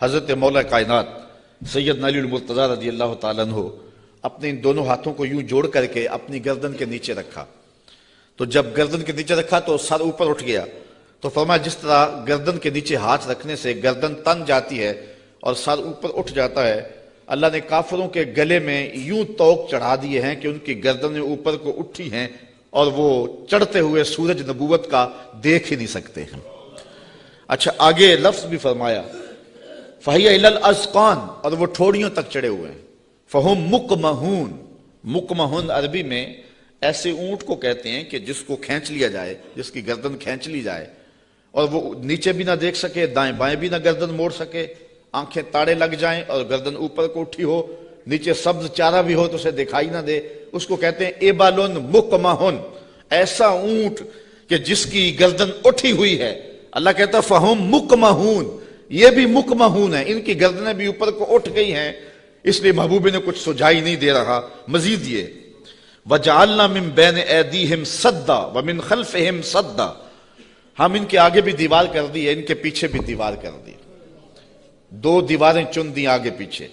हज़रत मौला कायनात सैयद नलीमरतज़ा रज़ी अल्लाह तु अपने इन दोनों हाथों को यूँ जोड़ करके अपनी गर्दन के नीचे रखा। तो जब गर्दन के नीचे रखा तो सर ऊपर उठ गया। तो फरमाया, जिस तरह गर्दन के नीचे हाथ रखने से गर्दन तन जाती है और सर ऊपर उठ जाता है, अल्लाह ने काफरों के गले में यूँ तोक चढ़ा दिए हैं कि उनकी गर्दनें ऊपर को उठी हैं और वो चढ़ते हुए सूरज नबूवत का देख ही नहीं सकते हैं। अच्छा आगे लफ्ज भी फरमाया फहिया अजकान और वो ठोड़ियों तक चढ़े हुए हैं। फहुम मुकमहून। मुकमहून अरबी में ऐसे ऊँट को कहते हैं कि जिसको खींच लिया जाए जिसकी गर्दन खींच ली जाए। और वो नीचे भी ना देख सके दाएँ बाएँ भी ना गर्दन मोड़ सके। आँखें ताड़े लग जाएँ और गर्दन ऊपर को उठी हो। नीचे सब्ज चारा भी हो तो उसे दिखाई ना दे। उसको कहते हैं एबालोन मुकमहुन। ऐसा ऊँट कि जिसकी गर्दन उठी हुई है। अल्लाह कहता फहम मुकमहून। ये भी मुकमहून है। इनकी गर्दनें भी ऊपर को उठ गई हैं। इसलिए महबूबी ने कुछ सुझाई नहीं दे रहा। मजीद ये वजालना मिम बैन एदी हिम सद्दा व मिन खल्फ हिम सद्दा। हम इनके आगे भी दीवार कर दी है, इनके पीछे भी दीवार कर दी दो दीवारें चुन दी आगे पीछे।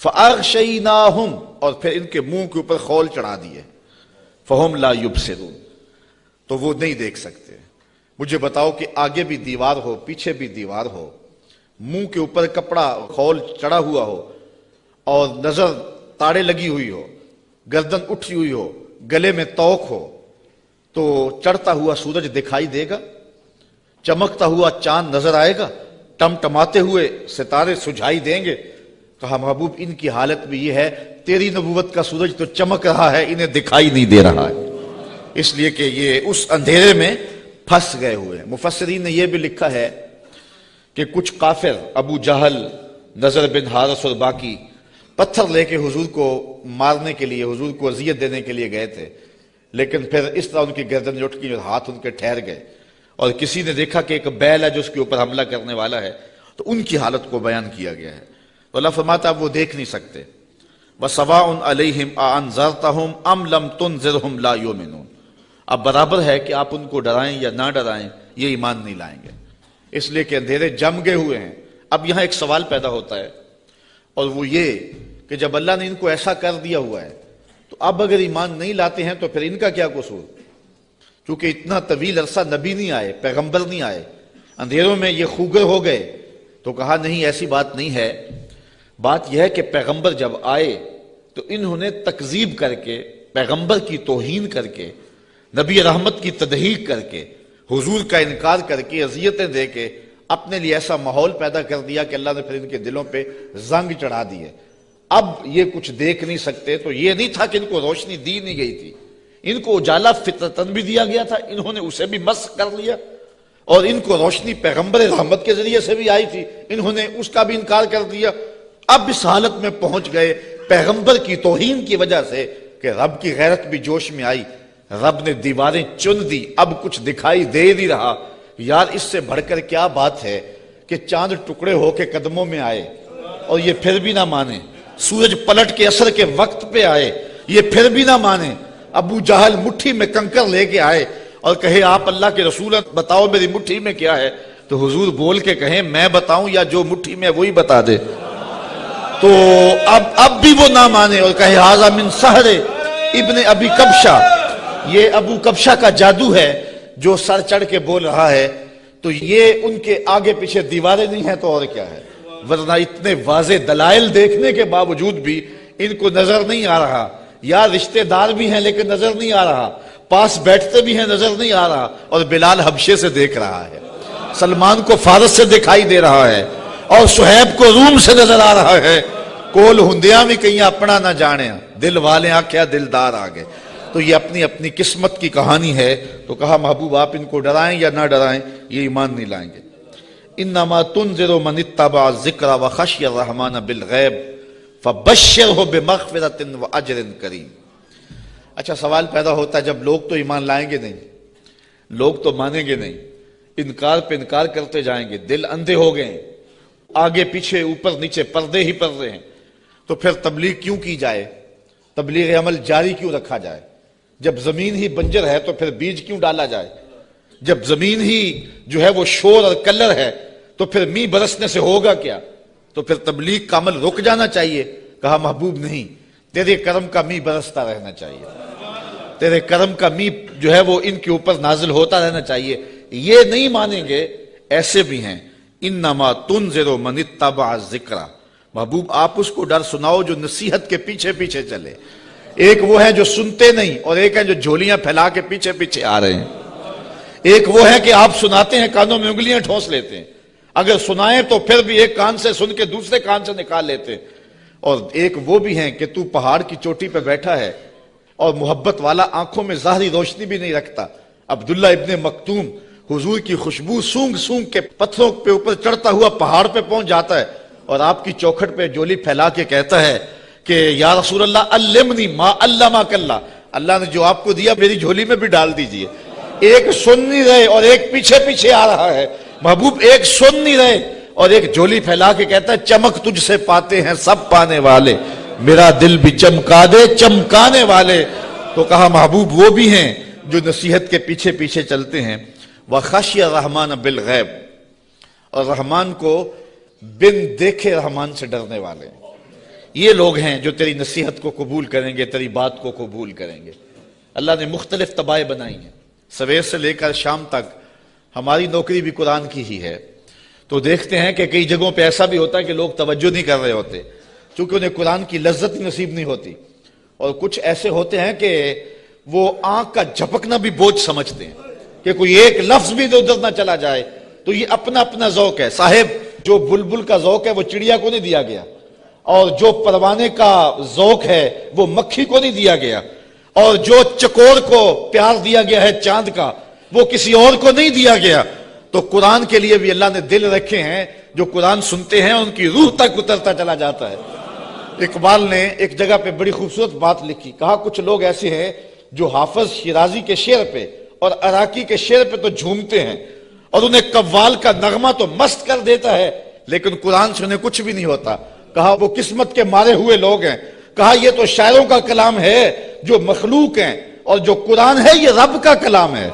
फ़ागशईनाहुम और फिर इनके मुँह के ऊपर खोल चढ़ा दिए। फ़हम ला युब से तो वो नहीं देख सकते। मुझे बताओ कि आगे भी दीवार हो, पीछे भी दीवार हो। मुँह के ऊपर कपड़ा खोल चढ़ा हुआ हो और नज़र ताड़े लगी हुई हो, गर्दन उठी हुई हो, गले में तोक हो तो चढ़ता हुआ सूरज दिखाई देगा, चमकता हुआ चाँद नज़र आएगा, टमटमाते हुए सितारे सुझाई देंगे। कहा, महबूब, इनकी हालत भी यह है, तेरी नबूवत का सूरज तो चमक रहा है, इन्हें दिखाई नहीं दे रहा है। इसलिए कि ये उस अंधेरे में फंस गए हुए हैं। मुफसरीन ने यह भी लिखा है कि कुछ काफिर अबू जहल, नज़र बिन हारस और बाकी पत्थर लेके हुजूर को मारने के लिए, हुजूर को अजियत देने के लिए गए थे। लेकिन फिर इस तरह उनकी गर्दन उठ गई और हाथ उनके ठहर गए। और किसी ने देखा कि एक बैल है जो उसके ऊपर हमला करने वाला है तो उनकी हालत को बयान किया गया है। तो अल्लाह फरमाता वो देख नहीं सकते। व सवा उन अलहिम अनजरतहुम अम लम तुन ला योमिनून। अब बराबर है कि आप उनको डराएँ या ना डराएँ, ये ईमान नहीं लाएँगे। इसलिए कि अंधेरे जम गए हुए हैं। अब यहाँ एक सवाल पैदा होता है, और वो ये कि जब अल्लाह ने इनको ऐसा कर दिया हुआ है तो अब अगर ईमान नहीं लाते हैं तो फिर इनका क्या कसूर? क्योंकि इतना तवील अरसा नबी नहीं आए, पैगंबर नहीं आए। अंधेरों में ये खूगर हो गए तो कहा, नहीं, ऐसी बात नहीं है। बात यह है कि पैगंबर जब आए तो इन्होंने तकजीब करके, पैगंबर की तोहीन करके, नबी रहमत की तदहीक करके हुजूर का इनकार करके, अजियतें दे के अपने लिए ऐसा माहौल पैदा कर दिया कि अल्लाह ने फिर इनके दिलों पे जंग चढ़ा दिए अब ये कुछ देख नहीं सकते तो ये नहीं था कि इनको रोशनी दी नहीं गई थी। इनको उजाला फितरतन भी दिया गया था, इन्होंने उसे भी मस कर लिया। और इनको रोशनी पैगंबर रहमत के ज़रिए से भी आई थी, इन्होंने उसका भी इनकार कर दिया। अब इस हालत में पहुँच गए पैगंबर की तोहीन की वजह से कि रब की गैरत भी जोश में आई। रब ने दीवारें चुन दी, अब कुछ दिखाई दे नहीं रहा। यार, इससे बढ़कर क्या बात है कि चाँद टुकड़े होके कदमों में आए और ये फिर भी ना माने। सूरज पलट के असर के वक्त पे आए, ये फिर भी ना माने। अबू जहल मुट्ठी में कंकर लेके आए और कहे, आप अल्लाह के रसूल बताओ मेरी मुट्ठी में क्या है? तो हुजूर बोल के कहे, मैं बताऊँ या जो मुट्ठी में वही बता दे। तो अब अब भी वो ना माने और कहे, हाजा मिन सहरे इब्ने अबी कबशा। ये अबू कबशा का जादू है जो सर चढ़ के बोल रहा है। तो ये उनके आगे पीछे दीवारें नहीं है तो और क्या है? वरना इतने वाजे दलाइल देखने के बावजूद भी इनको नज़र नहीं आ रहा। या रिश्तेदार भी हैं लेकिन नज़र नहीं आ रहा। पास बैठते भी हैं, नज़र नहीं आ रहा। और बिलाल हबशे से देख रहा है। सलमान को फारस से दिखाई दे रहा है। और सुहेब को रूम से नज़र आ रहा है। कोल हुंदिया भी कहीं अपना ना जाने। दिल वाले आख्या दिलदार आ गए। तो ये अपनी अपनी किस्मत की कहानी है। तो कहा, महबूब, आप इनको डराएँ या ना डराएँ, ये ईमान नहीं लाएँगे। इन नमा तुन जरो मनितबा ज़िक्र व खश रहमान बिल गैब फबशर हो बेमफरतिन व अजरिन करीम। अच्छा सवाल पैदा होता है, जब लोग तो ईमान लाएँगे नहीं, लोग तो मानेंगे नहीं, इनकार पे इनकार करते जाएँगे, दिल अंधे हो गए आगे, पीछे, ऊपर, नीचे, पर्दे ही पर्दे हैं तो फिर तबलीग क्यों की जाए? तबलीग अमल जारी क्यों रखा जाए? जब ज़मीन ही बंजर है तो फिर बीज क्यों डाला जाए? जब ज़मीन ही जो है वो शोर और कलर है तो फिर मी बरसने से होगा क्या? तो फिर तबलीग का अमल रुक जाना चाहिए। कहा, महबूब नहीं, तेरे कर्म का मी बरसता रहना चाहिए। तेरे कर्म का मी जो है वो इनके ऊपर नाजिल होता रहना चाहिए। ये नहीं मानेंगे, ऐसे भी हैं इन नमा तुन जेरो मनितबा जिक्रा। महबूब, आप उसको डर सुनाओ जो नसीहत के पीछे पीछे चले। एक वो है जो सुनते नहीं, और एक है जो झोलियाँ फैला के पीछे पीछे आ रहे हैं। एक वो है कि आप सुनाते हैं, कानों में उंगलियाँ ठोस लेते हैं। अगर सुनाए तो फिर भी एक कान से सुन के दूसरे कान से निकाल लेते हैं। और एक वो भी है कि तू पहाड़ की चोटी पर बैठा है, और मोहब्बत वाला आँखों में जाहरी रोशनी भी नहीं रखता। अब्दुल्ला इब्ने मकतूम, हुजूर की खुशबू सूंघ सूंघ के पत्थरों के ऊपर चढ़ता हुआ पहाड़ पे पहुँच जाता है, और आपकी चौखट पे जोली फैला के कहता है कि, या रसूल अल्लाह अल्लमनी मा अल्लामा कल्ला. अल्लाह ने जो आपको दिया, मेरी झोली में भी डाल दीजिए। एक सुन नहीं रहे और एक पीछे पीछे आ रहा है। महबूब एक सुन नहीं रहे और एक झोली फैला के कहता है, चमक तुझसे पाते हैं सब पाने वाले। मेरा दिल भी चमका दे, चमकाने वाले। तो कहा, महबूब वो भी हैं जो नसीहत के पीछे पीछे चलते हैं। वह खशिया रहमान बिल गैब। और रहमान को बिन देखे रहमान से डरने वाले ये लोग हैं जो तेरी नसीहत को कबूल करेंगे, तेरी बात को कबूल करेंगे। अल्लाह ने मुख्तलिफ़ तबाह बनाई हैं। सवेर से लेकर शाम तक हमारी नौकरी भी कुरान की ही है। तो देखते हैं कि कई जगहों पे ऐसा भी होता है कि लोग तवज्जो नहीं कर रहे होते, क्योंकि उन्हें कुरान की लज्जत ही नसीब नहीं होती। और कुछ ऐसे होते हैं कि वो आँख का झपकना भी बोझ समझते हैं कि कोई एक लफ्ज भी उधर ना चला जाए। तो ये अपना अपना जौक है। साहेब, जो बुलबुल का जौक है, वो चिड़िया को नहीं दिया गया। और जो परवाने का जौक है, वो मक्खी को नहीं दिया गया। और जो चकोर को प्यार दिया गया है चाँद का, वो किसी और को नहीं दिया गया। तो कुरान के लिए भी अल्लाह ने दिल रखे हैं, जो कुरान सुनते हैं, उनकी रूह तक उतरता चला जाता है। इकबाल ने एक जगह पे बड़ी खूबसूरत बात लिखी। कहा, कुछ लोग ऐसे हैं जो हाफज शिराजी के शेर पे और अराकी के शेर पे तो झूमते हैं और उन्हें कव्वाल का नगमा तो मस्त कर देता है, लेकिन कुरान से उन्हें कुछ भी नहीं होता। कहा, वो किस्मत के मारे हुए लोग हैं। कहा, ये तो शायरों का कलाम है, जो मखलूक हैं, और जो कुरान है, ये रब का कलाम है।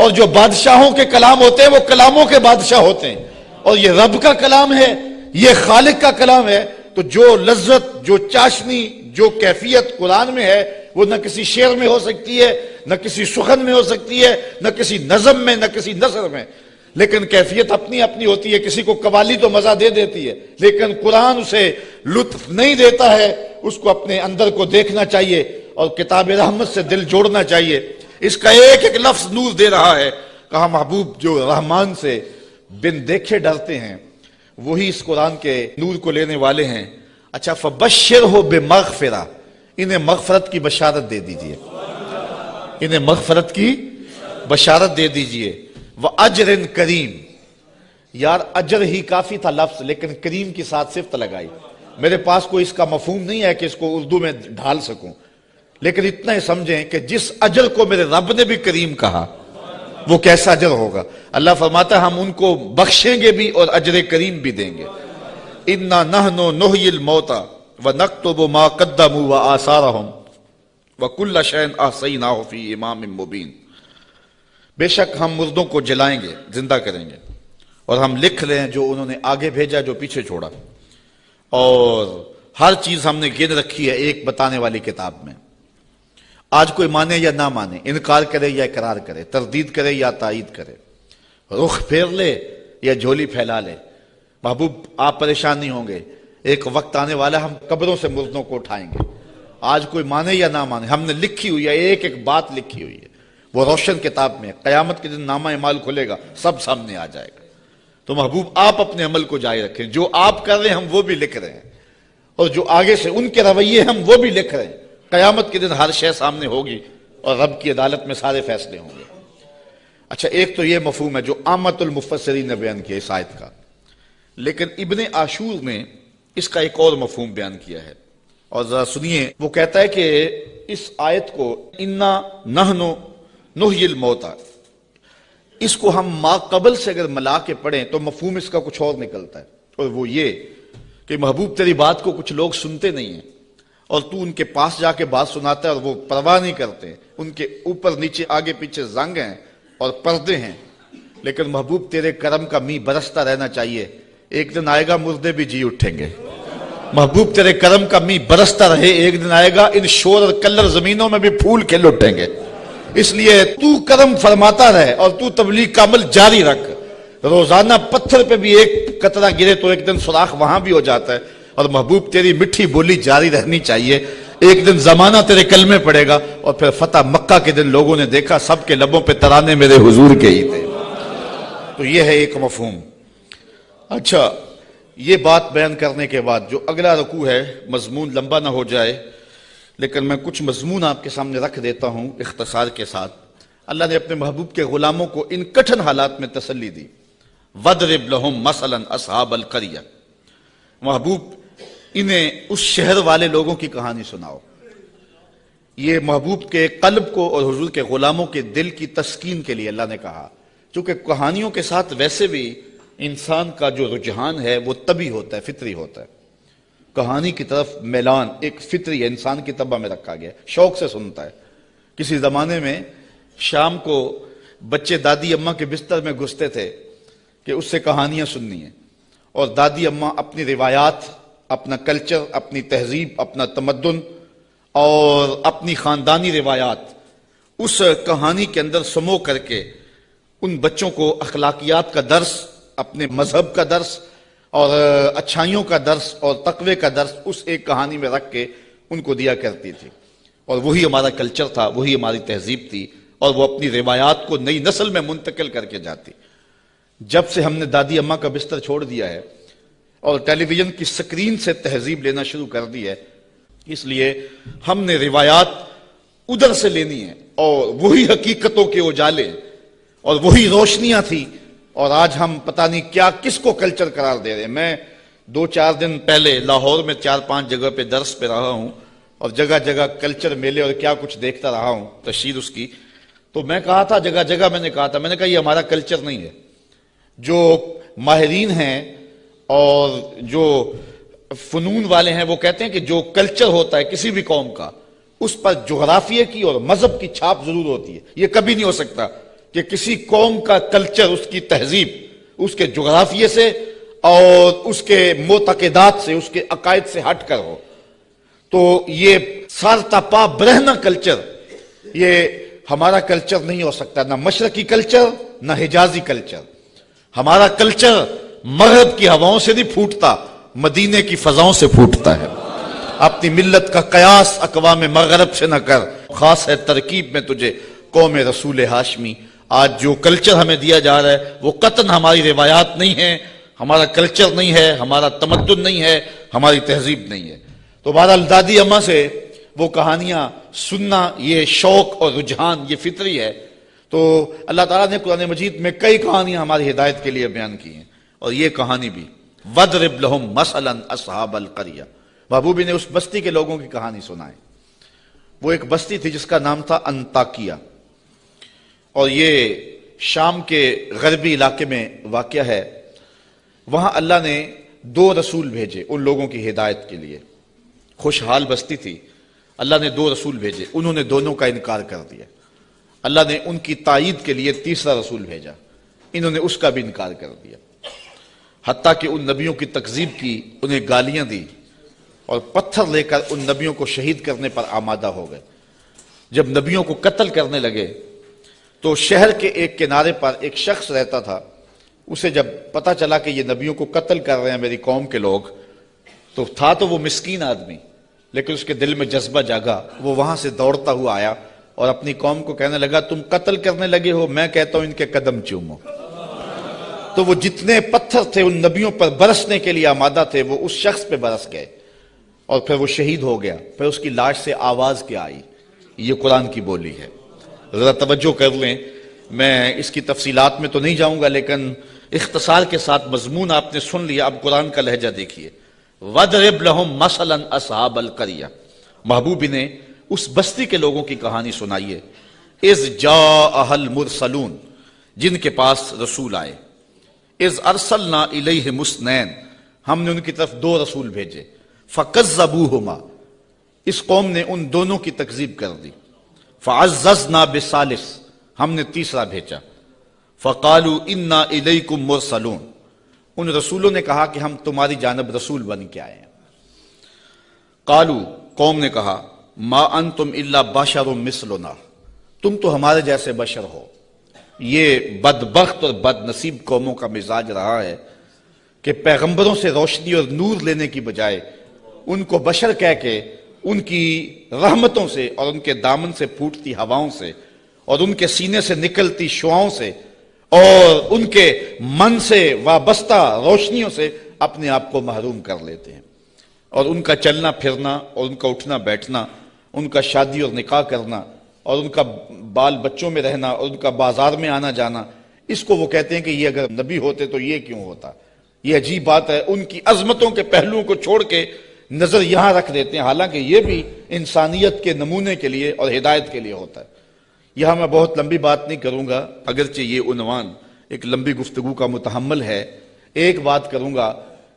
और जो बादशाहों के कलाम होते हैं, वो कलामों के बादशाह होते हैं। और ये रब का कलाम है, ये खालिक का कलाम है। तो जो लज्जत, जो चाशनी, जो कैफियत कुरान में है, वो न किसी शेर में हो सकती है, न किसी सुखन में हो सकती है, न किसी नजम में, न किसी नसर में। लेकिन कैफियत अपनी अपनी होती है, किसी को कवाली तो मज़ा दे देती है, लेकिन कुरान उसे लुत्फ नहीं देता है, उसको अपने अंदर को देखना चाहिए और किताब रहमत से दिल जोड़ना चाहिए। इसका एक एक लफ्ज नूर दे रहा है। कहा, महबूब जो रहमान से बिन देखे डरते हैं, वही इस कुरान के नूर को लेने वाले हैं। अच्छा फबशर हो बेमगफिरा, इन्हें मगफरत की बशारत दे दीजिए। इन्हें मगफरत की बशारत दे दीजिए। वह अजर करीम। यार, अजर ही काफ़ी था लफ्ज, लेकिन करीम की साथ सिफ्त लगाई। मेरे पास कोई इसका मफहूम नहीं है कि इसको उर्दू में ढाल सकूँ। लेकिन इतना ही समझें कि जिस अजर को मेरे रब ने भी करीम कहा, वो कैसा अजर होगा। अल्लाह फरमाता हम उनको बख्शेंगे भी और अजर करीम भी देंगे। इन्ना नह नो नोहिल मोता व नक तो वो व आसारा व कुल्ला शैन आसई नाफी इमाम मुबीन। बेशक हम मुर्दों को जलाएँगे, ज़िंदा करेंगे। और हम लिख रहे हैं जो उन्होंने आगे भेजा, जो पीछे छोड़ा। और हर चीज़ हमने गिन रखी है एक बताने वाली किताब में। आज कोई माने या ना माने, इनकार करे या इकरार करे, तरदीद करे या तायद करे। रुख फेर ले या झोली फैला ले। महबूब, आप परेशान नहीं होंगे। एक वक्त आने वाला हम कब्रों से मुर्दों को उठाएँगे। आज कोई माने या ना माने, हमने लिखी हुई है एक एक बात लिखी हुई है। वो रोशन किताब में कयामत के दिन नामा इमाल खुलेगा, सब सामने आ जाएगा। तो महबूब, आप अपने अमल को जारी रखें। जो आप कर रहे हैं, हम वो भी लिख रहे हैं। और जो आगे से उनके रवैये हम वो भी लिख रहे हैं। कयामत के दिन हर शय सामने होगी और रब की अदालत में सारे फैसले होंगे। अच्छा एक तो यह मफहम है जो आमतुलमुफसरी ने बयान किया इस आयत का। लेकिन इबन आशूर ने इसका एक और मफहम बयान किया है। और जरा सुनिए, वो कहता है कि इस आयत को, इन्ना नहनो नुहिल मोता इसको हम मा कबल से अगर मिला के पढ़ें तो मफहूम इसका कुछ और निकलता है। और वो ये कि महबूब तेरी बात को कुछ लोग सुनते नहीं है, और तू उनके पास जाके बात सुनाता है और वो परवाह नहीं करते। उनके ऊपर, नीचे, आगे, पीछे जंग हैं और पर्दे हैं। लेकिन महबूब तेरे कर्म का मी बरसता रहना चाहिए। एक दिन आएगा, मुर्दे भी जी उठेंगे। महबूब तेरे करम का मी बरसता रहे। एक दिन आएगा, इन शोर और कलर जमीनों में भी फूल खिल उठेंगे। इसलिए तू करम फरमाता रहे और तू तबलीग का अमल जारी रख। रोज़ाना पत्थर पे भी एक कतरा गिरे तो एक दिन सुराख वहाँ भी हो जाता है। और महबूब, तेरी मिठी बोली जारी रहनी चाहिए। एक दिन जमाना तेरे कल में पड़ेगा और फिर फतेह मक्का के दिन लोगों ने देखा, सबके लबों पे तराने मेरे हुजूर के ही थे। तो यह है एक मफहूम। अच्छा ये बात बयान करने के बाद जो अगला रकू है, मजमून लंबा ना हो जाए लेकिन मैं कुछ मजमून आपके सामने रख देता हूँ इख्तसार के साथ। अल्लाह ने अपने महबूब के गुलामों को इन कठिन हालात में तसली दी। वदरिब लहुम मसलन असहाब अल करिया। महबूब, इन्हें उस शहर वाले लोगों की कहानी सुनाओ। ये महबूब के कल्ब को और हजूर के गुलामों के दिल की तस्कीन के लिए अल्लाह ने कहा, क्योंकि कहानियों के साथ वैसे भी इंसान का जो रुझान है, वो तभी होता है, फितरी होता है। कहानी की तरफ़ मैलान, एक फितरी है इंसान की तबा में रखा गया। शौक से सुनता है। किसी जमाने में शाम को बच्चे दादी अम्मा के बिस्तर में घुसते थे कि उससे कहानियाँ सुननी है। और दादी अम्मा अपनी रिवायात, अपना कल्चर, अपनी तहजीब, अपना तमदन और अपनी खानदानी रिवायात, उस कहानी के अंदर समो करके उन बच्चों को अखलाकियात का दर्स, अपने मज़हब का दर्स और अच्छाइयों का दर्स और तकवे का दर्स उस एक कहानी में रख के उनको दिया करती थी। और वही हमारा कल्चर था, वही हमारी तहजीब थी और वो अपनी रिवायात को नई नस्ल में मुंतकिल करके जाती। जब से हमने दादी अम्मा का बिस्तर छोड़ दिया है और टेलीविज़न की स्क्रीन से तहजीब लेना शुरू कर दी है, इसलिए हमने रिवायात उधर से लेनी है और वही हकीकतों के उजाले और वही रोशनियाँ थी और आज हम पता नहीं क्या, किसको कल्चर करार दे रहे हैं। मैं दो चार दिन पहले लाहौर में चार पाँच जगह पे दर्श पे रहा हूँ और जगह जगह कल्चर मेले और क्या कुछ देखता रहा हूँ तशीर उसकी। तो मैं कहा था जगह जगह मैंने कहा था, मैंने कहा ये हमारा कल्चर नहीं है। जो माहरीन हैं और जो फनून वाले हैं, वो कहते हैं कि जो कल्चर होता है किसी भी कौम का, उस पर जोग्राफिया की और मज़हब की छाप ज़रूर होती है। ये कभी नहीं हो सकता। कि किसी कौम का कल्चर उसकी तहजीब, उसके जोग्राफिए से और उसके मोतकदात से, उसके अकायद से हट कर हो। तो ये सारतापा ब्रहना कल्चर, ये हमारा कल्चर नहीं हो सकता। ना मशरकी कल्चर, ना हिजाजी कल्चर। हमारा कल्चर मगरब की हवाओं से नहीं फूटता, मदीने की फजाओं से फूटता है। अपनी मिल्लत का कयास अकवा में मगरब से न कर। खास है तरकीब में तुझे कौम रसूल हाशमी। आज जो कल्चर हमें दिया जा रहा है, वो कतन हमारी रिवायात नहीं है, हमारा कल्चर नहीं है, हमारा तमद्दन नहीं है, हमारी तहजीब नहीं है। तो बहरहाल दादी अम्मा से वो कहानियाँ सुनना, ये शौक और रुझान, ये फितरी है। तो अल्लाह ताला ने कुरान मजीद में कई कहानियाँ हमारी हिदायत के लिए बयान की हैं, और ये कहानी भी वदरबलहम मसलन असहाब अल करिया। महबूबी ने उस बस्ती के लोगों की कहानी सुनाई। वो एक बस्ती थी जिसका नाम था अंताकिया। और ये शाम के गरबी इलाके में वाक़ है। वहाँ अल्लाह ने दो रसूल भेजे उन लोगों की हिदायत के लिए। खुशहाल बस्ती थी। अल्लाह ने दो रसूल भेजे। उन्होंने दोनों का इनकार कर दिया। अल्लाह ने उनकी तायद के लिए तीसरा रसूल भेजा। इन्होंने उसका भी इनकार कर दिया। हती कि उन नबियों की तकजीब की उन्हें गालियाँ दी और पत्थर लेकर उन नबियों को शहीद करने पर आमादा हो गए। जब नबियों को कत्ल करने लगे तो शहर के एक किनारे पर एक शख्स रहता था। उसे जब पता चला कि ये नबियों को कत्ल कर रहे हैं मेरी कौम के लोग तो था तो वो मिस्कीन आदमी, लेकिन उसके दिल में जज्बा जागा। वो वहाँ से दौड़ता हुआ आया और अपनी कौम को कहने लगा, तुम कत्ल करने लगे हो, मैं कहता हूँ इनके कदम चूमो। तो वो जितने पत्थर थे उन नबियों पर बरसने के लिए आमादा थे, वो उस शख्स पे बरस गए और फिर वो शहीद हो गया। फिर उसकी लाश से आवाज़ क्या आई? ये कुरान की बोली है। ज़रा तवज्जो कर लें। मैं इसकी तफसीलात में तो नहीं जाऊँगा, लेकिन इख्तसार के साथ मजमून आपने सुन लिया। अब कुरान का लहजा देखिए। वदरब लहम मसलन असहाब अल करिया। महबूबी ने उस बस्ती के लोगों की कहानी सुनाइए इज़ जा अहल मुरसलून, जिनके पास रसूल आए। इज़ अरसल ना इलह मुस्नैन, हमने उनकी तरफ़ दो रसूल भेजे। फ़कज जबू इस कौम ने उन दोनों की तकजीब कर दी। फ़ाज़ ना हमने तीसरा भेजा। फ़कालू इन्ना इलकुम मुरसलून। उन रसूलों ने कहा कि हम तुम्हारी जानब रसूल बन के आए हैं। कालू, कौम ने कहा, मा अन तुम इल्ला बाशर मिसलोना। तुम तो हमारे जैसे बशर हो। ये बदबख्त और बदनसीब कौमों का मिजाज रहा है कि पैगंबरों से रोशनी और नूर लेने की बजाय उनको बशर कह के उनकी रहमतों से और उनके दामन से फूटती हवाओं से और उनके सीने से निकलती शुआओं से और उनके मन से वाबस्ता रोशनियों से अपने आप को महरूम कर लेते हैं। और उनका चलना, फिरना और उनका उठना, बैठना, उनका शादी और निकाह करना और उनका बाल बच्चों में रहना और उनका बाज़ार में आना जाना, इसको वो कहते हैं कि ये अगर नबी होते तो ये क्यों होता? ये अजीब बात है। उनकी अजमतों के पहलुओं को छोड़ के नज़र यहाँ रख देते हैं। हालाँकि ये भी इंसानियत के नमूने के लिए और हिदायत के लिए होता है। यहाँ मैं बहुत लंबी बात नहीं करूँगा, अगरचे ये उनवान, एक लंबी गुफ्तगु का मुतहमल है। एक बात करूँगा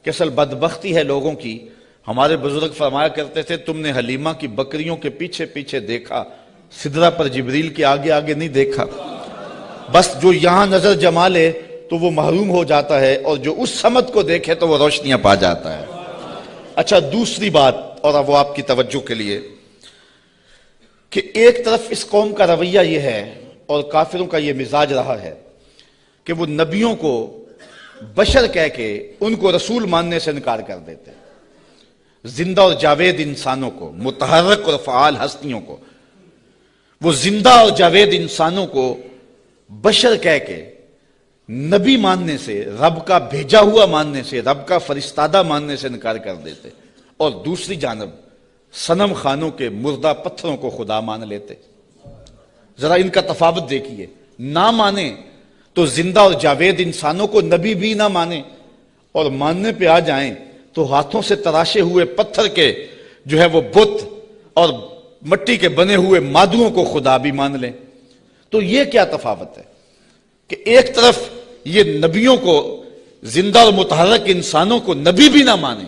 कि असल बदबख्ती है लोगों की। हमारे बुज़ुर्ग फरमाया करते थे, तुमने हलीमा की बकरियों के पीछे पीछे देखा, सिदरा पर जिबरील के आगे आगे नहीं देखा। बस जो यहाँ नज़र जमा ले तो वो महरूम हो जाता है, और जो उस समत को देखे तो वो रोशनियाँ पा जाता है। अच्छा दूसरी बात, और अब वो आपकी तवज्जो के लिए, कि एक तरफ़ इस कौम का रवैया यह है, और काफिरों का यह मिजाज रहा है, कि वो नबियों को बशर कह के उनको रसूल मानने से इनकार कर देते हैं। ज़िंदा और जावेद इंसानों को मुतहरक और फ़ाल हस्तियों को, वो ज़िंदा और जावेद इंसानों को बशर कह के नबी मानने से, रब का भेजा हुआ मानने से, रब का फरिस्तादा मानने से इनकार कर देते। और दूसरी जानब, सनम खानों के मुर्दा पत्थरों को खुदा मान लेते। जरा इनका तफावत देखिए। ना माने तो ज़िंदा और जावेद इंसानों को नबी भी ना माने। और मानने पे आ जाएँ तो हाथों से तराशे हुए पत्थर के जो है वो बुत और मट्टी के बने हुए मादुओं को खुदा भी मान लें। तो ये क्या तफावत है? कि एक तरफ़ ये नबियों को, ज़िंदा और मुतहरक इंसानों को नबी भी ना माने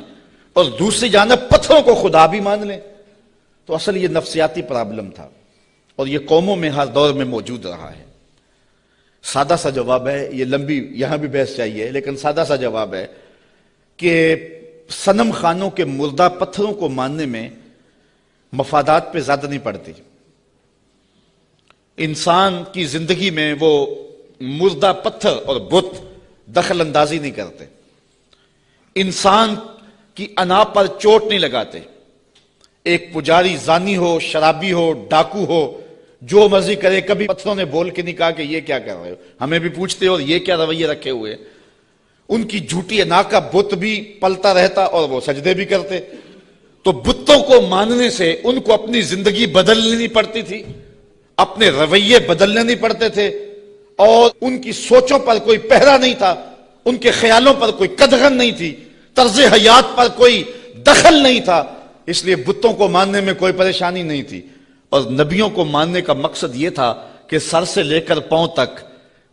और दूसरी जानब पत्थरों को खुदा भी मान लें। तो असल ये नफसियाती प्रॉब्लम था और ये कौमों में हर दौर में मौजूद रहा है। सादा सा जवाब है, ये लंबी, यहाँ भी बहस चाहिए, लेकिन सादा सा जवाब है कि सनम खानों के मुर्दा पत्थरों को मानने में मफादात पे ज़्यादा नहीं पड़ती। इंसान की ज़िंदगी में वो मुर्दा पत्थर और बुत दखल अंदाजी नहीं करते। इंसान की अना पर चोट नहीं लगाते। एक पुजारी जानी हो, शराबी हो, डाकू हो, जो मर्ज़ी करे, कभी पत्थरों ने बोल के नहीं कहा कि ये क्या कर रहे हो? हमें भी पूछते हो ये क्या रवैये रखे हुए उनकी झूठी अना का बुत भी पलता रहता और वो सजदे भी करते। तो बुतों को मानने से उनको अपनी ज़िंदगी बदलनी पड़ती थी, अपने रवैये बदलने नहीं पड़ते थे। और उनकी सोचों पर कोई पहरा नहीं था, उनके ख्यालों पर कोई कदगन नहीं थी, तर्ज हयात पर कोई दखल नहीं था। इसलिए बुतों को मानने में कोई परेशानी नहीं थी। और नबियों को मानने का मकसद यह था कि सर से लेकर पाँव तक,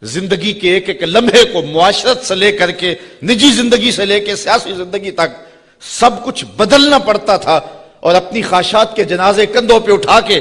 ज़िंदगी के एक एक लम्हे को मुआशरत से लेकर के, निजी ज़िंदगी से लेकर सियासी ज़िंदगी तक सब कुछ बदलना पड़ता था और अपनी ख्वाहिशात के जनाजे कंधों पे उठा के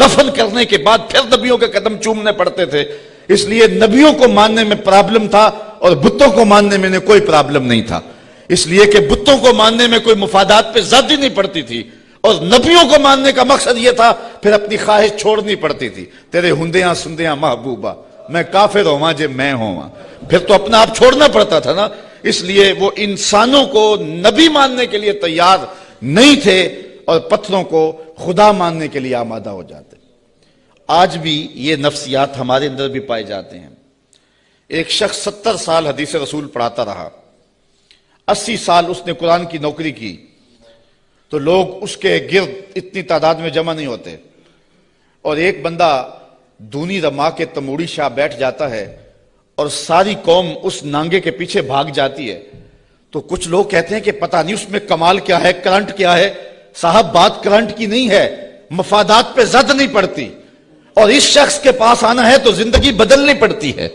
दफन करने के बाद फिर नबियों के कदम चूमने पड़ते थे। इसलिए नबियों को मानने में प्रॉब्लम था और बुतों को मानने में कोई प्रॉब्लम नहीं था। इसलिए कि बुतों को मानने में कोई मुफादात पे ज़्यादा नहीं पड़ती थी और नबियों को मानने का मकसद यह था, फिर अपनी ख्वाहिश छोड़नी पड़ती थी। तेरे हुंदिया सुंदिया महबूबा, मैं काफिर होवा जे मैं होवा फिर तो अपना आप छोड़ना पड़ता था ना। इसलिए वो इंसानों को नबी मानने के लिए तैयार नहीं थे और पत्थरों को खुदा मानने के लिए आमादा हो जाते आज भी ये नफ्सियात हमारे अंदर भी पाए जाते हैं। एक शख्स सत्तर साल हदीस रसूल पढ़ाता रहा। अस्सी साल उसने कुरान की नौकरी की। तो लोग उसके गिर्द इतनी तादाद में जमा नहीं होते। और एक बंदा दूनी रमा के तमूड़ी शाह बैठ जाता है और सारी कौम उस नांगे के पीछे भाग जाती है। तो कुछ लोग कहते हैं कि पता नहीं उसमें कमाल क्या है, करंट क्या है, साहब बात करंट की नहीं है, मफादात पे जद नहीं पड़ती। और इस शख्स के पास आना है तो ज़िंदगी बदलनी पड़ती है।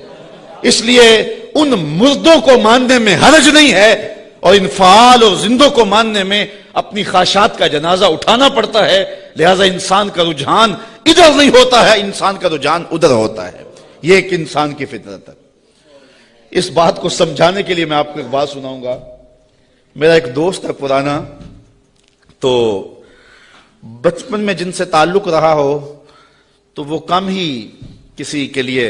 इसलिए उन मुर्दों को मानने में हर्ज नहीं है और इन फाल और जिंदों को मानने में अपनी ख्वाहिशात का जनाजा उठाना पड़ता है। लिहाजा इंसान का रुझान इधर नहीं होता है, इंसान का रुझान उधर होता है। यह एक इंसान की फितरत है। इस बात को समझाने के लिए मैं आपको एक बात सुनाऊँगा। मेरा एक दोस्त है पुराना तो बचपन में जिनसे ताल्लुक रहा हो तो वो कम ही किसी के लिए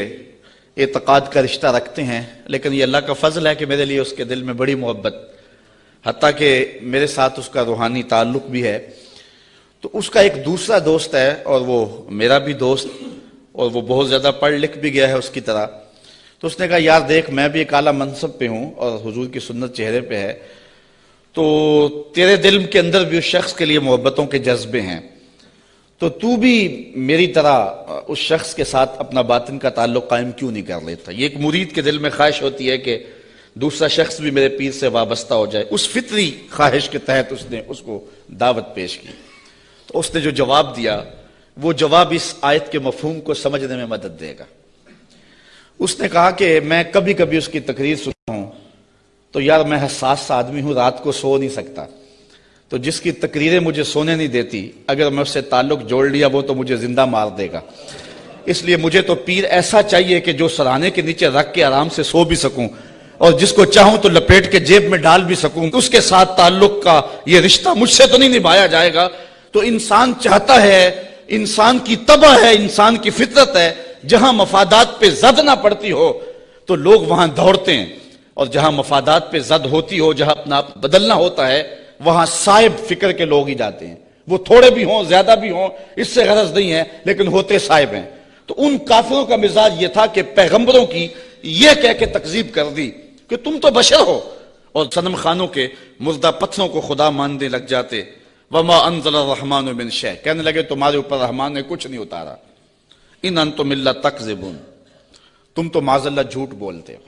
एतकाद का रिश्ता रखते हैं, लेकिन ये अल्लाह का फजल है कि मेरे लिए उसके दिल में बड़ी मोहब्बत। हती कि मेरे साथ उसका रूहानी ताल्लुक भी है। तो उसका एक दूसरा दोस्त है और वो मेरा भी दोस्त, और वो बहुत ज़्यादा पढ़ लिख भी गया है उसकी तरह। तो उसने कहा, यार देख, मैं भी एक आला मनसब पे हूँ और हुजूर की सुन्नत चेहरे पे है। तो तेरे दिल के अंदर भी उस शख्स के लिए मोहब्बतों के जज्बे हैं। तो तू भी मेरी तरह उस शख्स के साथ अपना बातिन का ताल्लुक कायम क्यों नहीं कर लेता? ये एक मुरीद के दिल में ख्वाहिश होती है कि दूसरा शख्स भी मेरे पीर से वाबस्ता हो जाए। उस फितरी ख्वाहिश के तहत उसने उसको दावत पेश की। तो उसने जो जवाब दिया, वो जवाब इस आयत के मफहूम को समझने में मदद देगा। उसने कहा कि मैं कभी कभी उसकी तकरीर सुनता हूँ तो यार मैं हसास आदमी हूँ, रात को सो नहीं सकता। तो जिसकी तकरीरें मुझे सोने नहीं देती, अगर मैं उससे ताल्लुक जोड़ लिया वो तो मुझे ज़िंदा मार देगा। इसलिए मुझे तो पीर ऐसा चाहिए कि जो सराहने के नीचे रख के आराम से सो भी सकूँ, और जिसको चाहूँ तो लपेट के जेब में डाल भी सकूँ। उसके साथ ताल्लुक का ये रिश्ता मुझसे तो नहीं निभाया जाएगा। तो इंसान चाहता है, इंसान की तबाह है, इंसान की फितरत है, जहाँ मफादात पे जद ना पड़ती हो तो लोग वहाँ दौड़ते हैं। और जहाँ मफादात पे जद होती हो, जहाँ अपना बदलना होता है वहाँ साहिब फ़िक्र के लोग ही जाते हैं। वो थोड़े भी हों, ज़्यादा भी हों, इससे गरज नहीं है, लेकिन होते साहिब हैं। तो उन काफिरों का मिजाज ये था कि पैगंबरों की ये कह के तकजीब कर दी कि तुम तो बशर हो। और सनम खानों के मुर्दा पत्थरों को खुदा मानने लग जाते। वमा अनजल रहमान बिन शह कहने लगे, तुम्हारे ऊपर रहमान ने कुछ नहीं उतारा। इन अन तो मिल्ला तकजीबुन। तुम तो माजल्ला झूठ बोलते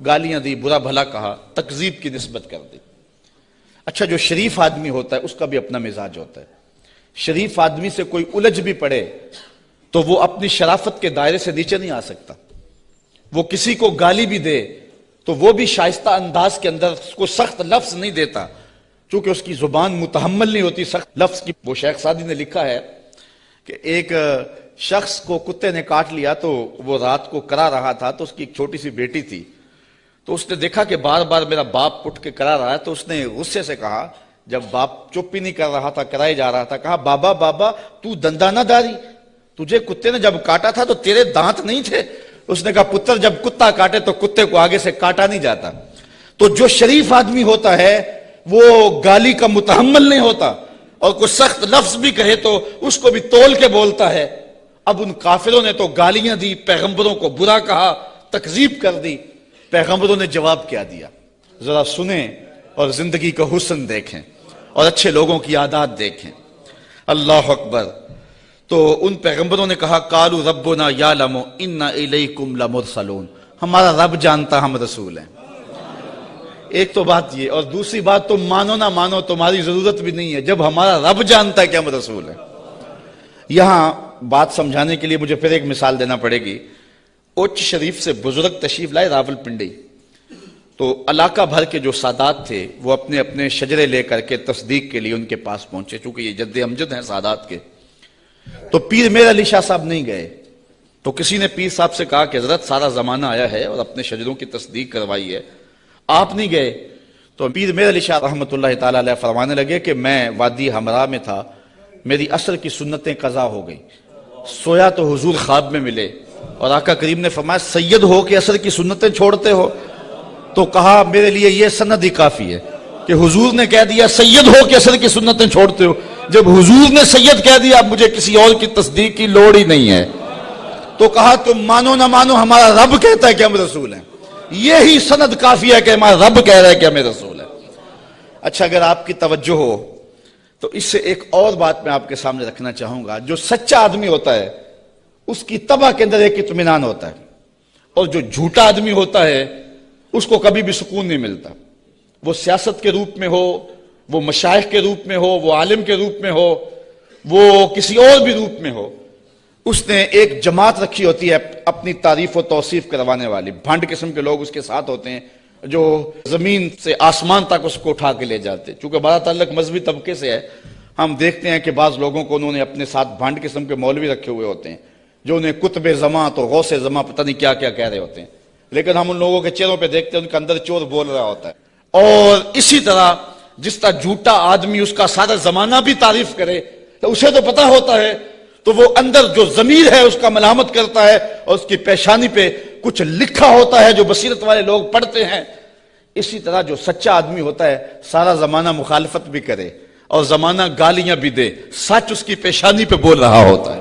गालियाँ दी, बुरा भला कहा, तकजीब की नस्बत कर दी। अच्छा जो शरीफ आदमी होता है, उसका भी अपना मिजाज होता है। शरीफ आदमी से कोई उलझ भी पड़े तो वो अपनी शराफत के दायरे से नीचे नहीं आ सकता। वो किसी को गाली भी दे तो वो भी शाइस्ता अंदाज के अंदर उसको सख्त लफ्ज नहीं देता। चूँकि उसकी ज़ुबान मुतहमल नहीं होती, सख्त लफ्ज की। वो शेख सादी ने लिखा है कि एक शख्स को कुत्ते ने काट लिया तो वो रात को करा रहा था तो उसकी एक छोटी सी बेटी थी। तो उसने देखा कि बार बार मेरा बाप उठ के करा रहा है तो उसने गुस्से से कहा, जब बाप चुप ही नहीं कर रहा था कराए जा रहा था, कहा, बाबा बाबा, तू दंदा ना दारी, तुझे कुत्ते ने जब काटा था तो तेरे दांत नहीं थे? उसने कहा, पुत्र, जब कुत्ता काटे तो कुत्ते को आगे से काटा नहीं जाता। तो जो शरीफ आदमी होता है, वो गाली का मुतहमल नहीं होता। और कुछ सख्त लफ्ज भी कहे तो उसको भी तोल के बोलता है। अब उन काफिलों ने तो गालियाँ दी, पैगंबरों को बुरा कहा, तकजीब कर दी। पैगंबरों ने जवाब क्या दिया? जरा सुने और ज़िंदगी का हुसन देखें और अच्छे लोगों की आदात देखें। अल्लाह अकबर। तो उन पैगंबरों ने कहा, कालू रबना या लमो इन्ना इलैकुम लमुरसलून। हमारा रब जानता हम रसूल हैं। एक तो बात ये, और दूसरी बात तो मानो ना मानो, तुम्हारी ज़रूरत भी नहीं है। जब हमारा रब जानता है कि हम रसूल है। यहाँ बात समझाने के लिए मुझे फिर एक मिसाल देना पड़ेगी। उच्च शरीफ से बुज़ुर्ग तशीफ लाए रावल रावलपिंडी तो इलाका भर के जो सादात थे, वो अपने अपने शजरे लेकर के तस्दीक के लिए उनके पास पहुँचे, चूँकि ये जद्द अमजद हैं सादात के। तो पीर मेरा अली शाह साहब नहीं गए। तो किसी ने पीर साहब से कहा कि, हज़रत, सारा जमाना आया है और अपने शजरों की तस्दीक करवाई है। आप नहीं गए। तो पीर मेर अली शाह रहमत फरमाने लगे कि, मैं वादी हमरा में था। मेरी असर की सुन्नतें कज़ा हो गई। सोया तो हुजूर ख्वाब में मिले। और आका करीम ने फरमाया, सैयद हो के असर की सुन्नतें छोड़ते हो। तो कहा, मेरे लिए यह सनद ही काफ़ी है कि हुजूर ने कह दिया, सैयद हो के असर की सुन्नतें छोड़ते हो। जब हुजूर ने सैयद कह दिया, अब मुझे किसी और की तस्दीक की लोड़ ही नहीं है। तो कहा, तुम मानो ना मानो, हमारा रब कहता है कि हम रसूल हैं। यही सनद काफ़ी है कि हमारा रब कह रहा है कि हमें रसूल है। अच्छा अगर आपकी तवज्जो हो तो इससे एक और बात मैं आपके सामने रखना चाहूँगा। जो सच्चा आदमी होता है उसकी तबाह के अंदर एक इतमान होता है। और जो झूठा आदमी होता है, उसको कभी भी सुकून नहीं मिलता। वो सियासत के रूप में हो, वो मशाइ के रूप में हो, वो आलिम के रूप में हो, वो किसी और भी रूप में हो, उसने एक जमात रखी होती है अपनी तारीफ़ और तोसीफ करवाने वाली। भंड किस्म के लोग उसके साथ होते हैं, जो ज़मीन से आसमान तक उसको उठा के ले जाते। चूँकि बड़ा तल्लक मजहबी तबके से है, हम देखते हैं कि बाज लोगों को उन्होंने अपने साथ भंड किस्म के मौलवी रखे हुए होते हैं। जो उन्हें कुतब जमा तो गौसे जमा पता नहीं क्या क्या कह रहे होते हैं। लेकिन हम उन लोगों के चेहरों पे देखते हैं, उनके अंदर चोर बोल रहा होता है। और इसी तरह जिस तरह झूठा आदमी उसका सारा जमाना भी तारीफ़ करे तो उसे तो पता होता है तो वो अंदर जो जमीर है उसका मलामत करता है और उसकी पेशानी पे कुछ लिखा होता है जो बसीरत वाले लोग पढ़ते हैं। इसी तरह जो सच्चा आदमी होता है, सारा जमाना मुखालफत भी करे और जमाना गालियाँ भी दे, सच उसकी पेशानी पे बोल रहा होता है।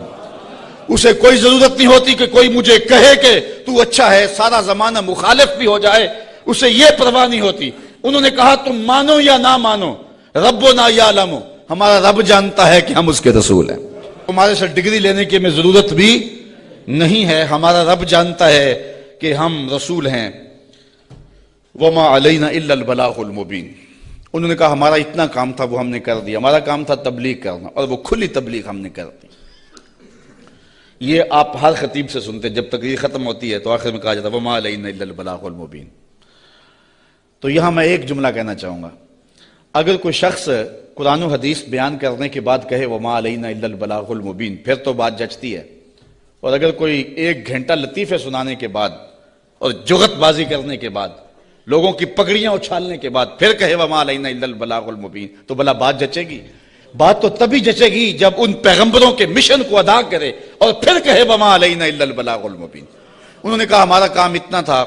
उसे कोई ज़रूरत नहीं होती कि कोई मुझे कहे कि तू अच्छा है, सारा जमाना मुखालिफ भी हो जाए, उसे यह परवाह नहीं होती। उन्होंने कहा, तुम मानो या ना मानो रबो ना या लमो हमारा रब जानता है कि हम उसके रसूल हैं। हमारे से डिग्री लेने की हमें ज़रूरत भी नहीं है। हमारा रब जानता है कि हम रसूल हैं। वमा अलैना इल्लल मुबीन। उन्होंने कहा, हमारा इतना काम था, वो हमने कर दिया। हमारा काम था तबलीग करना और वो खुली तबलीग हमने कर दी। ये आप हर खतीब से सुनते हैं। जब तक ये खत्म होती है तो आखिर में कहा जाता है, वमा अलैना तो यहाँ मैं एक जुमला कहना चाहूँगा। अगर कोई शख्स कुरान हदीस बयान करने के बाद कहे, वमा अलैना मुबीन फिर तो बात जचती है। और अगर कोई एक घंटा लतीफ़े सुनाने के बाद और जुगतबाजी करने के बाद, लोगों की पगड़ियाँ उछालने के बाद फिर कहे वमाबलागुल मुबीन तो भला बात जचेगी? बात तो तभी जचेगी जब उन पैगंबरों के मिशन को अदा करे और फिर कहे, वमा बलागुल उन्होंने कहा, हमारा काम इतना था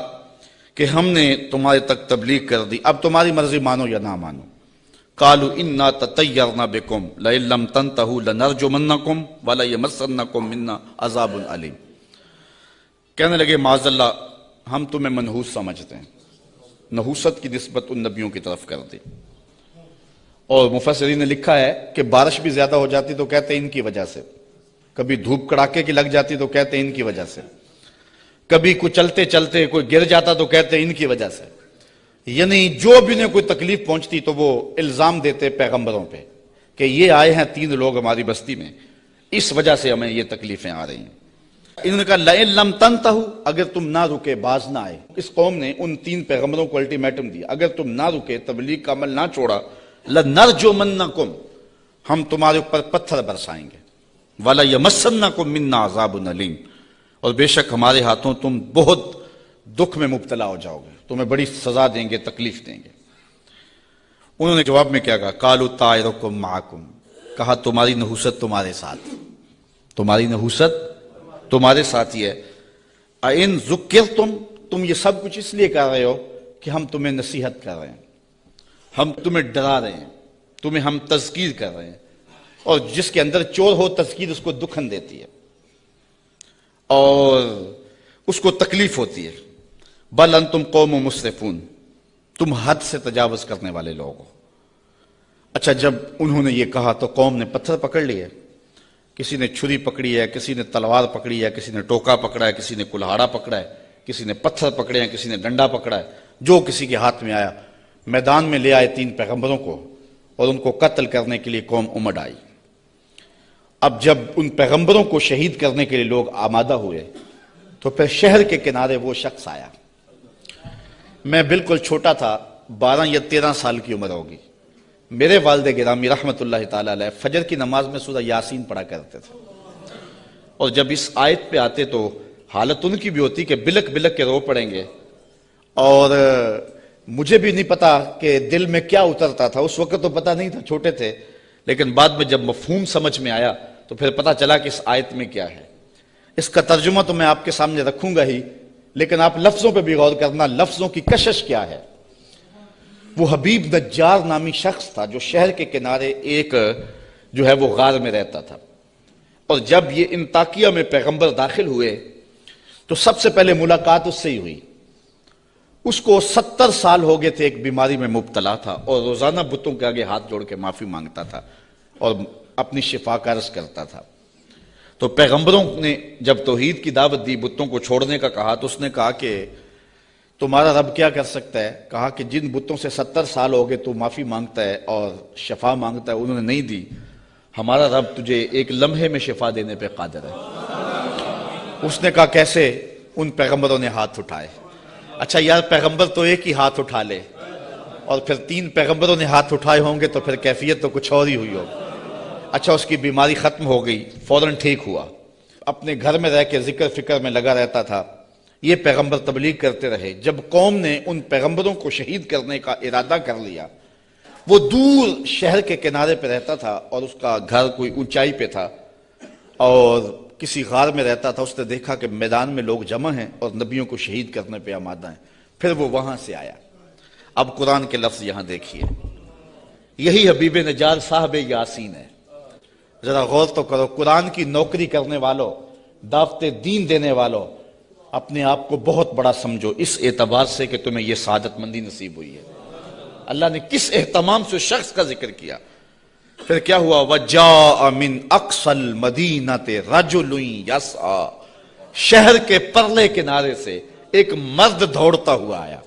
कि हमने तुम्हारे तक तबलीग कर दी। अब तुम्हारी मर्ज़ी मानो या ना मानो। कालू इन्ना तैयारना बेकुम लम तन तहू लनरजुमन्ना कुम वाला ये मसन्ना कुम मिन्ना अजाबुल अलीम. कहने लगे, माजल्ला, हम तुम्हें मनहूस समझते हैं। नहूसत की नस्बत उन नबियों की तरफ़ कर दी। और मुफसरी ने लिखा है कि बारिश भी ज़्यादा हो जाती तो कहते इनकी वजह से। कभी धूप कड़ाके की लग जाती तो कहते इनकी वजह से। कभी कुछ चलते चलते कोई गिर जाता तो कहते इनकी वजह से। यानी जो भी ने कोई तकलीफ़ पहुँचती तो वो इल्ज़ाम देते पैगंबरों पे कि ये आए हैं तीन लोग हमारी बस्ती में। इस वजह से हमें ये तकलीफें आ रही हैं। इन्होंने कहा लम तन अगर तुम ना रुके, बाज ना आए। इस कौम ने उन तीन पैगंबरों को अल्टीमेटम दिया। अगर तुम ना रुके, तबलीग का अमल ना छोड़ा ल नर जो मन्ना कुम हम तुम्हारे ऊपर पत्थर बरसाएँगे। वाला यमसन्ना कुम मिन्ना आजाब नलीम और बेशक हमारे हाथों तुम बहुत दुख में मुबतला हो जाओगे। तुम्हें बड़ी सजा देंगे, तकलीफ़ देंगे। उन्होंने जवाब में क्या कहा? कालू तायरकुम माकुम। कहा, तुम्हारी नहुसत तुम्हारे साथ। तुम्हारी नहुसत तुम्हारे साथ ही है। इन जुक्र तुम तुम ये सब कुछ इसलिए कर रहे हो कि हम तुम्हें नसीहत कर रहे हैं। हम तुम्हें डरा रहे हैं, तुम्हें हम तस्कीर कर रहे हैं, और जिसके अंदर चोर हो तस्कीर उसको दुखन देती है, और उसको तकलीफ़ होती है। बल अन तुम कौम मुस्तफ़ून तुम हद से तजावज करने वाले लोग हो। अच्छा जब उन्होंने ये कहा तो कौम ने पत्थर पकड़ लिए। किसी ने छुरी पकड़ी है, किसी ने तलवार पकड़ी है, किसी ने टोका पकड़ा है, किसी ने कुल्हाड़ा पकड़ा है, किसी ने पत्थर पकड़े हैं, किसी ने डंडा पकड़ा है, जो किसी के हाथ में आया मैदान में ले आए तीन पैगंबरों को और उनको कत्ल करने के लिए कौम उमड़ आई। अब जब उन पैगंबरों को शहीद करने के लिए लोग आमादा हुए तो फिर शहर के किनारे वो शख्स आया। मैं बिल्कुल छोटा था, बारह या तेरह साल की उम्र होगी। मेरे वालद गिरामी रहमत फजर की नमाज़ में सूरह यासीन पढ़ा करते थे। और जब इस आयत पे आते तो हालत उनकी भी होती कि बिलक बिलक के रो पड़ेंगे। और मुझे भी नहीं पता कि दिल में क्या उतरता था। उस वक्त तो पता नहीं था, छोटे थे। लेकिन बाद में जब मफहूम समझ में आया तो फिर पता चला कि इस आयत में क्या है। इसका तर्जुमा तो मैं आपके सामने रखूँगा ही, लेकिन आप लफ्जों पर भी गौर करना, लफ्जों की कशिश क्या है। वो हबीब नज्जार नामी शख्स था, जो शहर के किनारे एक, जो है वो गार में रहता था। और जब ये इंताकिया में पैगंबर दाखिल हुए तो सबसे पहले मुलाकात उससे ही हुई। उसको सत्तर साल हो गए थे, एक बीमारी में मुबतला था और रोज़ाना बुतों के आगे हाथ जोड़ के माफ़ी माँगता था और अपनी शिफा कर्ज करता था। तो पैगंबरों ने जब तोहीद की दावत दी, बुतों को छोड़ने का कहा तो उसने कहा कि तुम्हारा रब क्या कर सकता है? कहा कि जिन बुतों से सत्तर साल हो गए तो माफ़ी माँगता है और शफा माँगता है, उन्होंने नहीं दी। हमारा रब तुझे एक लम्हे में शिफा देने पर कादर है। उसने कहा, कैसे? उन पैगंबरों ने हाथ उठाए। अच्छा यार, पैगंबर तो एक ही हाथ उठा ले। और फिर तीन पैगंबरों ने हाथ उठाए होंगे तो फिर कैफियत तो कुछ और ही हुई हो अच्छा उसकी बीमारी खत्म हो गई, फ़ौरन ठीक हुआ। अपने घर में रह के ज़िक्र फ़िक्र में लगा रहता था। ये पैगंबर तबलीग करते रहे। जब कौम ने उन पैगंबरों को शहीद करने का इरादा कर लिया, वो दूर शहर के किनारे पे रहता था और उसका घर कोई ऊंचाई पे था। और किसी गार में रहता था, उसने देखा कि मैदान में लोग जमा हैं और नबियों को शहीद करने पे आमादा हैं। फिर वो वहाँ से आया। अब कुरान के लफ्ज यहाँ देखिए। यही हबीब नजार साहब यासीन है। जरा गौर तो करो, कुरान की नौकरी करने वालों, दावते दीन देने वालों, अपने आप को बहुत बड़ा समझो। इस एतबार से कि तुम्हें यह सादतमंदी नसीब हुई है। अल्लाह ने किस एहतमाम से शख्स का ज़िक्र किया? फिर क्या हुआ? वजा अमिन अक्सल मदीना ते रजुलुई यसा शहर के परले किनारे से एक मर्द दौड़ता हुआ आया।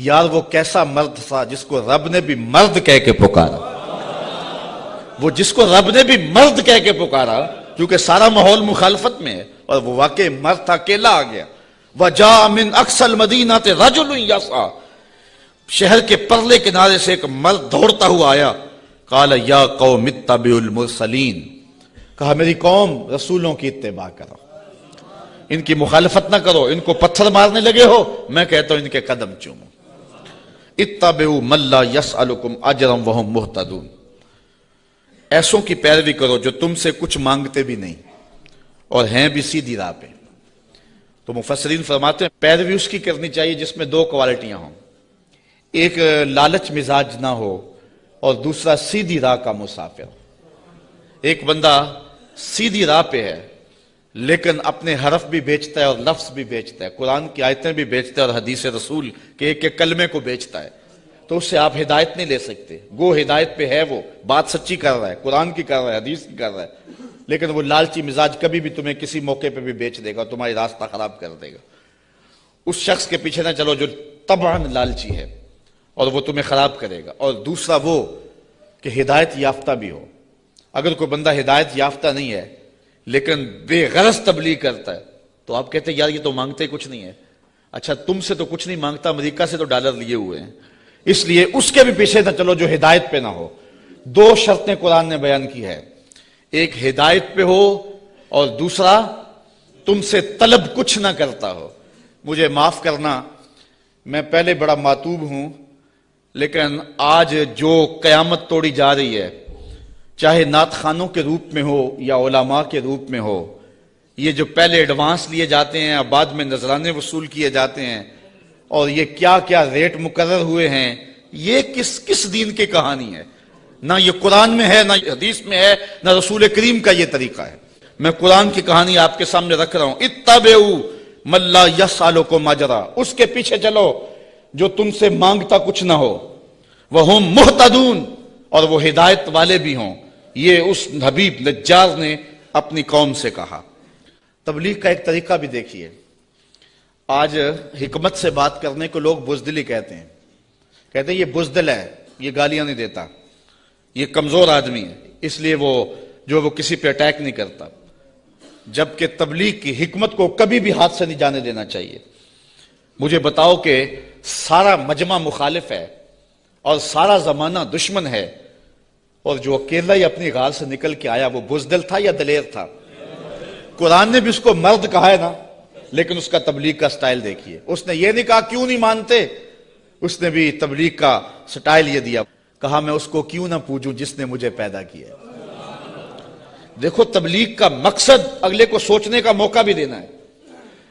यार, वो कैसा मर्द था जिसको रब ने भी मर्द कह के पुकारा? वो जिसको रब ने भी मर्द कह के पुकारा, क्योंकि सारा माहौल मुखालफत में है, और वो वाकई मर्द था, अकेला आ गया। वजा मिन अक्सल मदीना ते रजुल यसा शहर के परले किनारे से एक मर्द दौड़ता हुआ आया। काला, या कौम मुरसलीन। कहा, मेरी कौम रसूलों की इत्तेबा करो। इनकी मुखालफत ना करो, इनको पत्थर मारने लगे हो, मैं कहता हूँ इनके कदम चूमो। इत्तबेउ मल्ला यस अलुकुम अजरम वह मुहतदून। ऐसों की पैरवी करो जो तुमसे कुछ मांगते भी नहीं, और हैं भी सीधी राह पे। तो मुफसरीन फरमाते हैं, पैरवी उसकी करनी चाहिए जिसमें दो क्वालिटियाँ हों। एक, लालच मिजाज ना हो और दूसरा सीधी राह का मुसाफिर। एक बंदा सीधी राह पे है, लेकिन अपने हरफ भी बेचता है और लफ्ज भी बेचता है। कुरान की आयतें भी बेचता है और हदीस रसूल के एक एक कलमे को बेचता है। तो उससे आप हिदायत नहीं ले सकते। गो हिदायत पे है, वो बात सच्ची कर रहा है, कुरान की कर रहा है, हदीस की कर रहा है। लेकिन वो लालची मिजाज कभी भी तुम्हें किसी मौके पे भी बेच देगा, तुम्हारी रास्ता खराब कर देगा। उस शख्स के पीछे ना चलो जो तबान लालची है। और वो तुम्हें खराब करेगा। और दूसरा वो कि हिदायत याफ्ता भी हो। अगर कोई बंदा हिदायत याफ्ता नहीं है, लेकिन बेगरज तबलीग करता है तो आप कहते हैं, यार, ये तो मांगते कुछ नहीं है। अच्छा तुमसे तो कुछ नहीं माँगता, अमेरिका से तो डॉलर लिए हुए हैं। इसलिए उसके भी पीछे ना चलो जो हिदायत पे ना हो। दो शर्तें कुरान ने बयान की है। एक, हिदायत पे हो, और दूसरा, तुमसे तलब कुछ ना करता हो। मुझे माफ़ करना, मैं पहले बड़ा मातूब हूँ लेकिन आज जो कयामत तोड़ी जा रही है, चाहे नात खानों के रूप में हो या ओलामा के रूप में हो, ये जो पहले एडवांस लिए जाते हैं और बाद में नजराने वसूल किए जाते हैं, और ये क्या क्या रेट मुकर हुए हैं, ये किस किस दीन की कहानी है? ना ये कुरान में है, ना हदीस में है, ना रसूल करीम का ये तरीका है। मैं कुरान की कहानी आपके सामने रख रहा हूँ। इतबे मल्ला यस सालों को माजरा उसके पीछे चलो, जो तुमसे माँगता कुछ ना हो। वह मुहतदून, और वो हिदायत वाले भी हों। ये उस हबीब नज्जार ने अपनी कौम से कहा। तबलीग का एक तरीका भी देखिए। आज हिकमत से बात करने को लोग बुजदिली कहते हैं। कहते हैं, ये बुजदिल है, ये गालियाँ नहीं देता। ये कमज़ोर आदमी है, इसलिए वो, जो वो किसी पे अटैक नहीं करता। जबकि तबलीग की हिकमत को कभी भी हाथ से नहीं जाने देना चाहिए। मुझे बताओ कि सारा मजमा मुखालिफ है और सारा जमाना दुश्मन है। और जो अकेला ही अपनी गाल से निकल के आया, वो बुजदल था या दलेर था? कुरान ने भी उसको मर्द कहा है ना, लेकिन उसका तबलीग का स्टाइल देखिए। उसने ये नहीं कहा, क्यों नहीं मानते? उसने भी तबलीग का स्टाइल ये दिया। कहा, मैं उसको क्यों ना पूजूं जिसने मुझे पैदा किया देखो, तबलीग का मकसद अगले को सोचने का मौका भी देना है।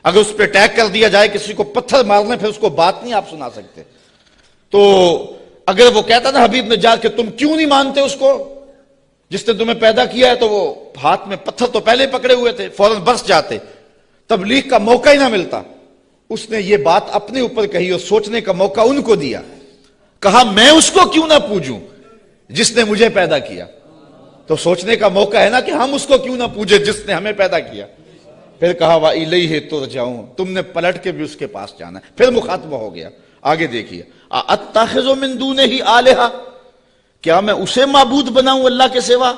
अगर उस पर अटैक कर दिया जाए, किसी को पत्थर मारने फिर उसको बात नहीं आप सुना सकते। तो अगर वो कहता ना हबीब नजाद के तुम क्यों नहीं मानते उसको? जिसने तुम्हें पैदा किया है तो वो हाथ में पत्थर तो पहले पकड़े हुए थे, फ़ौरन बरस जाते। तबलीग का मौका ही ना मिलता। उसने ये बात अपने ऊपर कही और सोचने का मौका उनको दिया। कहा, मैं उसको क्यों ना पूजूं, जिसने मुझे पैदा किया? तो सोचने का मौका है ना कि हम उसको क्यों ना पूजे, जिसने हमें पैदा किया। फिर कहा वाह इले ही तुर जाऊँ तुमने पलट के भी उसके पास जाना फिर मुखातबा हो गया। आगे देखिए। अत्ताखो मिंदू ने ही आलेहा। क्या मैं उसे मबूद बनाऊँ अल्लाह के सिवा?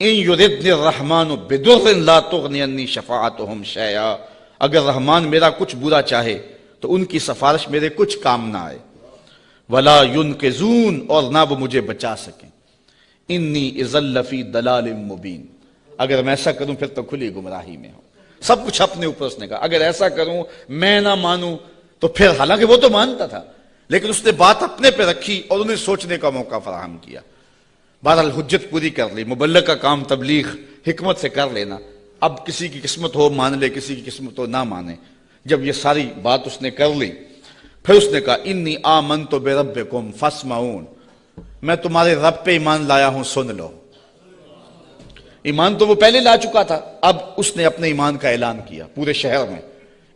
इन युद्ध रहमान बेदुर्नी शफात शया अगर रहमान मेरा कुछ बुरा चाहे तो उनकी सिफारिश मेरे कुछ काम ना आए। वला युन के जून और ना वो मुझे बचा सके। इन्नी इजल्लफी दलाल मुबीन। अगर मैं ऐसा करूँ, फिर तो खुली गुमराही में हूँ। सब कुछ अपने ऊपर उसने कहा। अगर ऐसा करूँ, मैं ना मानूं तो फिर हालाँकि वो तो मानता था, लेकिन उसने बात अपने पे रखी और उन्हें सोचने का मौका फराहम किया। बहरहाल हुज्जत पूरी कर ली मुबल्ल का काम तबलीग, हिकमत से कर लेना। अब किसी की किस्मत हो, मान ले किसी की किस्मत हो, ना माने। जब ये सारी बात उसने कर ली, फिर उसने कहा, इन्नी आमन तो बेरब कुम फसमाउन मैं तुम्हारे रब पे ईमान लाया हूँ, सुन लो। ईमान तो वो पहले ला चुका था, अब उसने अपने ईमान का ऐलान किया, पूरे शहर में।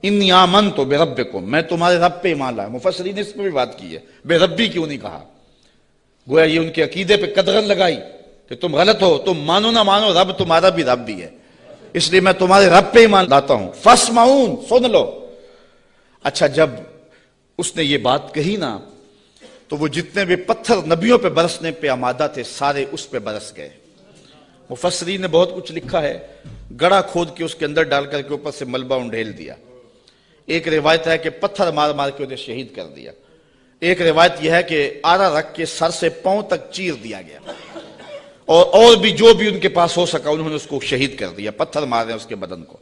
इन आमन तो बेरब को मैं तुम्हारे रब पे ईमान लाया। मुफसरी ने इस पर भी बात की है। बेरबी क्यों नहीं कहा? गोया ये उनके अकीदे पे कदगन लगाई कि तुम गलत हो, तुम मानो ना मानो, रब तुम्हारा भी रब भी है। इसलिए मैं तुम्हारे रब पे ईमान लाता हूँ। फस माउन सुन लो। अच्छा जब उसने ये बात कही ना तो वो जितने भी पत्थर नबियों पे बरसने पे आमादा थे, सारे उस पे बरस गए। मुफसरी ने बहुत कुछ लिखा है। गड़ा खोद के उसके अंदर डाल करके ऊपर से मलबा उंडेल दिया। एक रिवायत है कि पत्थर मार मार के उन्हें शहीद कर दिया। एक रिवायत यह है कि आरा रख के सर से पाँव तक चीर दिया गया। और और भी जो भी उनके पास हो सका, उन्होंने उसको शहीद कर दिया, पत्थर मार उसके बदन को।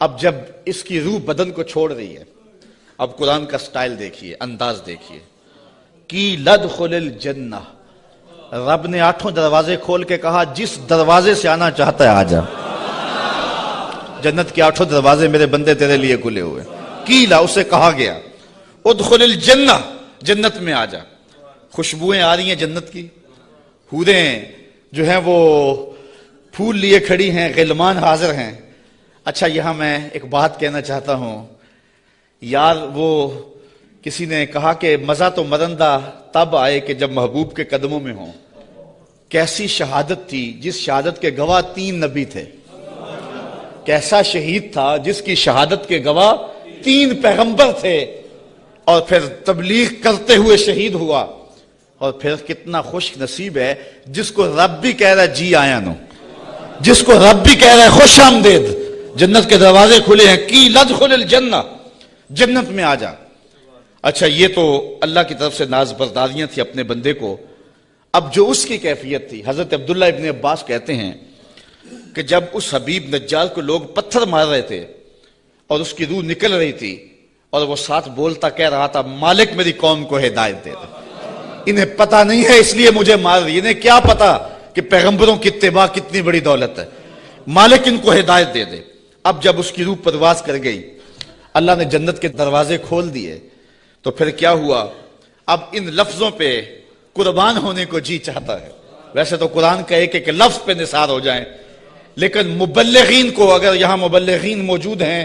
अब जब इसकी रूह बदन को छोड़ रही है, अब कुरान का स्टाइल देखिए, अंदाज देखिए। की लद खुल जन्ना रब ने आठों दरवाजे खोल के कहा, जिस दरवाजे से आना चाहता है आ जा। जन्नत के आठों दरवाजे मेरे बंदे तेरे लिए खुले हुए। कीला, उसे कहा गया उदखुल जन्ना, जन्नत में आ जा। खुशबुएँ आ रही हैं जन्नत की। हूरें जो हैं वो फूल लिए खड़ी हैं, गिलमान हाजिर हैं। अच्छा यहाँ मैं एक बात कहना चाहता हूँ। यार, वो किसी ने कहा कि मज़ा तो मरंदा तब आए कि जब महबूब के कदमों में हो। कैसी शहादत थी, जिस शहादत के गवाह तीन नबी थे। कैसा शहीद था, जिसकी शहादत के गवाह तीन पैगंबर थे, और फिर तबलीग करते हुए शहीद हुआ। और फिर कितना खुश नसीब है, जिसको रब भी कह रहा है, जी आया नो। जिसको रब भी कह रहा है, खुश आमदेद। जन्नत के दरवाजे खुले हैं, की लद खुल जन्ना। जन्नत में आ जा। अच्छा ये तो अल्लाह की तरफ़ से नाज बरदारियाँ थी अपने बंदे को। अब जो उसकी कैफियत थी, हज़रत अब्दुल्ला इबन अब्बास कहते हैं कि जब उस हबीब नज्जाल को लोग पत्थर मार रहे थे और उसकी रूह निकल रही थी और वो साथ बोलता, कह रहा था, मालिक मेरी कौम को हिदायत दे दे। इन्हें पता नहीं है, इसलिए मुझे मार रही इन्हें क्या पता कि पैगंबरों की इतबा कितनी बड़ी दौलत है। मालिक इनको हिदायत दे दे। अब जब उसकी रूह प्रवास कर गई, अल्लाह ने जन्नत के दरवाजे खोल दिए तो फिर क्या हुआ? अब इन लफ्जों पे कुर्बान होने को जी चाहता है। वैसे तो कुरान का एक एक लफ्ज पे निसार हो जाए लेकिन मुबल्लिन को अगर यहाँ मुबल्लिन मौजूद हैं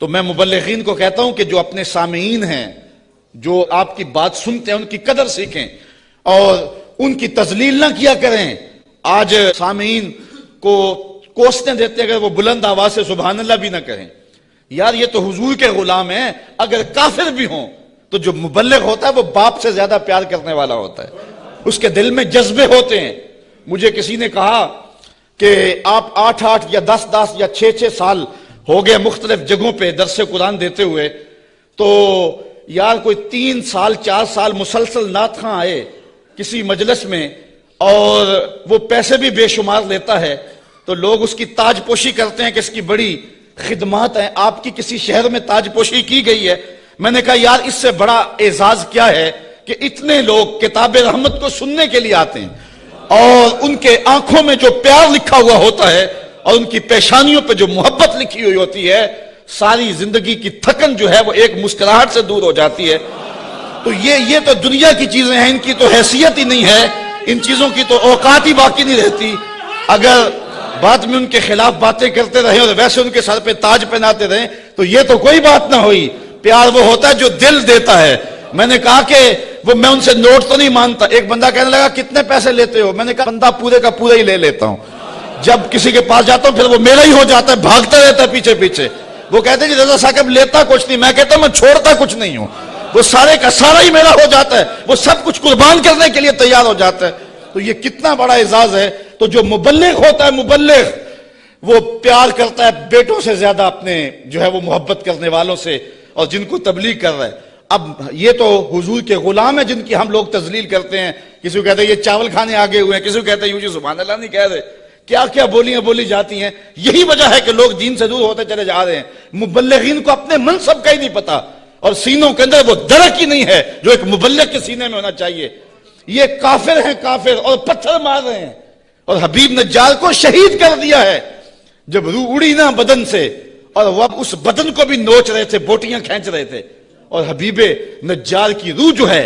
तो मैं मुबल्लिन को कहता हूँ कि जो अपने सामीन हैं, जो आपकी बात सुनते हैं, उनकी कदर सीखें और उनकी तजलील ना किया करें। आज सामीन को कोसने देते अगर वो बुलंद आवाज़ से सुबह अल्लाह भी ना कहें। यार, ये तो हुजूर के गुलाम है। अगर काफिर भी हों तो जो मुबल्लिग होता है, वो बाप से ज़्यादा प्यार करने वाला होता है। उसके दिल में जज्बे होते हैं। मुझे किसी ने कहा कि आप आठ आठ या दस दस या छह छह साल हो गए मुख्तलिफ़ जगहों पे दरस कुरान देते हुए तो यार कोई तीन साल, चार साल मुसलसल नात खां आए किसी मजलस में और वो पैसे भी बेशुमार लेता है तो लोग उसकी ताजपोशी करते हैं कि इसकी बड़ी खिदमात है। आपकी किसी शहर में ताजपोशी की गई है? मैंने कहा, यार, इससे बड़ा एजाज क्या है कि इतने लोग किताब रहमत को सुनने के लिए आते हैं? और उनके आँखों में जो प्यार लिखा हुआ होता है और उनकी पेशानियों पे जो मोहब्बत लिखी हुई होती है, सारी ज़िंदगी की थकन जो है वो एक मुस्कुराहट से दूर हो जाती है। तो ये ये तो दुनिया की चीज़ें हैं, इनकी तो हैसियत ही नहीं है, इन चीज़ों की तो औकात ही बाकी नहीं रहती। अगर बाद में उनके खिलाफ बातें करते रहे और वैसे उनके सर पे ताज पहनाते रहे तो ये तो कोई बात ना हुई। प्यार वो होता है जो दिल देता है। मैंने कहा कि वो मैं उनसे नोट तो नहीं मानता एक बंदा कहने लगा, कितने पैसे लेते हो? मैंने कहा, बंदा पूरे का पूरा ही ले लेता हूँ। जब किसी के पास जाता हूँ, फिर वो मेरा ही हो जाता है, भागता रहता है पीछे पीछे। वो कहते हैं रजा साहब, लेता कुछ नहीं। मैं कहता मैं छोड़ता कुछ नहीं हूँ। वो सारे का सारा ही मेरा हो जाता है। वो सब कुछ कुर्बान करने के लिए तैयार हो जाता है। तो ये कितना बड़ा एजाज है। तो जो मुबल्लिग होता है, मुबल्लिग, वो प्यार करता है बेटों से ज़्यादा अपने, जो है वो मोहब्बत करने वालों से और जिनको तबलीग कर रहा है। अब ये तो हुजूर के गुलाम है जिनकी हम लोग तजलील करते हैं। किसी को कहते हैं, ये चावल खाने आगे हुए हैं। किसी को कहते हैं, यूजी सुबह अल्लाह नहीं कह रहे। क्या क्या बोलियाँ बोली जाती हैं। यही वजह है कि लोग दीन से दूर होते चले जा रहे हैं। मुबल्लिगीन को अपने मनसब का ही नहीं पता। और सीनों के अंदर वो दरक ही नहीं है जो एक मुबल्लिग के सीने में होना चाहिए। ये काफिर हैं, काफिर, और पत्थर मार रहे हैं। और हबीब नज्जाल को शहीद कर दिया है। जब रूह उड़ी ना बदन से, और वह उस बदन को भी नोच रहे थे, बोटियाँ खींच रहे थे। और हबीबे नज्जाल की रूह जो है,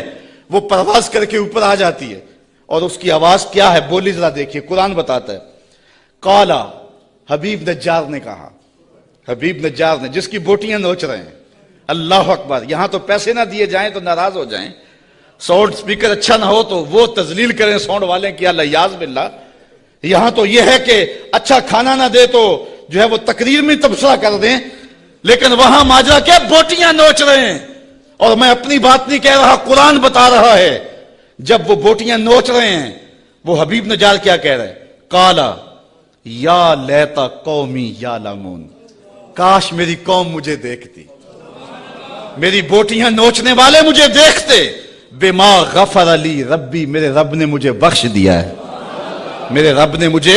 वो परवाज करके ऊपर आ जाती है। और उसकी आवाज़ क्या है बोली जरा देखिए, कुरान बताता है। काला, हबीब नज्जार ने कहा। हबीब नज्जार ने, जिसकी बोटियाँ नोच रहे हैं। अल्लाह अकबर, यहाँ तो पैसे ना दिए जाएँ तो नाराज़ हो जाएँ। साउंड स्पीकर अच्छा ना हो तो वो तजलील करें साउंड वाले की अल्लाह बिल्ला। यहाँ तो यह है कि अच्छा खाना ना दे तो जो है वो तकरीर में तबसरा कर दें, लेकिन वहाँ माजरा क्या बोटियाँ नोच रहे हैं। और मैं अपनी बात नहीं कह रहा, कुरान बता रहा है। जब वो बोटियाँ नोच रहे हैं, वो हबीब नजार क्या कह रहे हैं? काला, या लेता कौमी या लामून, काश मेरी कौम मुझे देखती। मेरी बोटियाँ नोचने वाले मुझे देखते। बेमा गफर अली रब्बी, मेरे रब ने मुझे बख्श दिया है। मेरे रब ने मुझे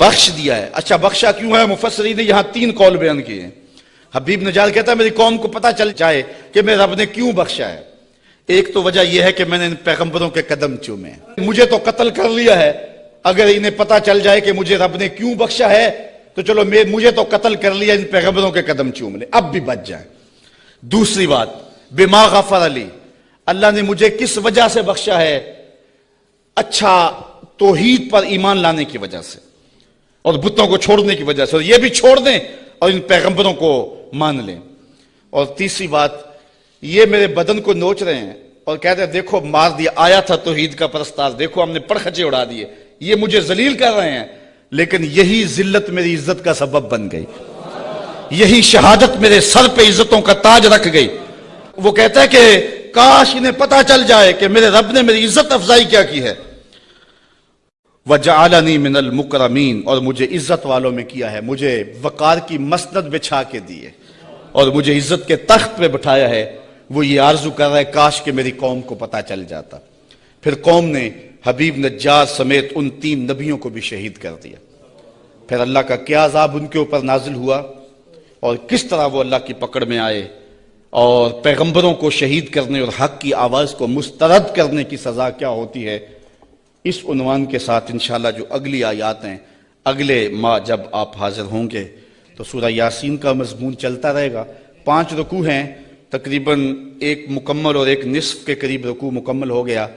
बख्श दिया है। अच्छा बख्शा क्यों है? मुफसरी ने यहाँ तीन कौल बयान किए हैं। हबीब नजाल कहता है, मेरी कौम को पता चल जाए कि मेरे रब ने क्यों बख्शा है। एक तो वजह यह है कि मैंने इन पैगंबरों के कदम चूमे। मुझे तो कत्ल कर लिया है। अगर इन्हें पता चल जाए कि मुझे रब ने क्यों बख्शा है तो चलो मैं, मुझे तो कत्ल कर लिया, इन पैगंबरों के कदम चूम ले। अब भी बच जाए। दूसरी बात, बेमा गफर अली। अल्लाह ने मुझे किस वजह से बख्शा है? अच्छा तोहीद पर ईमान लाने की वजह से और बुतों को छोड़ने की वजह से। और ये भी छोड़ दें और इन पैगंबरों को मान लें। और तीसरी बात, ये मेरे बदन को नोच रहे हैं और कहते हैं, देखो, मार दिया, आया था तोहीद का प्रस्ताव देखो, हमने पड़खचे उड़ा दिए। ये मुझे जलील कर रहे हैं, लेकिन यही जिल्लत मेरी इज़्ज़त का सबब बन गई। यही शहादत मेरे सर पे इज्जतों का ताज रख गई। वो कहता है कि, काश इन्हें पता चल जाए कि मेरे रब ने मेरी इज़्ज़त अफजाई क्या की है। वजालनी मिनल मुकरमीन, और मुझे इज़्ज़त वालों में किया है, मुझे वकार की मसनद बिछा के दिए। और मुझे इज़्ज़त के तख्त पे बिठाया है, वो ये आरज़ू कर रहा है, काश के मेरी कौम को पता चल जाता। फिर कौम ने हबीब नज्जार समेत उन तीन नबियों को भी शहीद कर दिया। फिर अल्लाह का क्या अजाब उनके ऊपर नाजिल हुआ और किस तरह वो अल्लाह की पकड़ में आए और पैगंबरों को शहीद करने और हक की आवाज़ को मुस्तरद करने की सज़ा क्या होती है, इस उनवान के साथ इंशाल्लाह जो अगली आयात हैं, अगले माह जब आप हाजिर होंगे तो सूर्य यासीन का मजमून चलता रहेगा। पाँच रुकू हैं, तकरीबन एक मुकम्मल और एक निसफ के करीब रुकू मुकम्मल हो गया।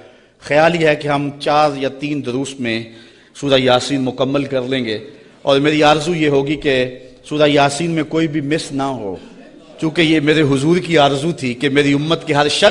ख्याल ही है कि हम चार या तीन दरूस में सूर्य यासीन मुकम्मल कर लेंगे। और मेरी आरज़ू ये होगी कि सूर्य यासीन में कोई भी मिस ना हो। चूँकि ये मेरे हुजूर की आरज़ू थी कि मेरी उम्मत के हर शख्स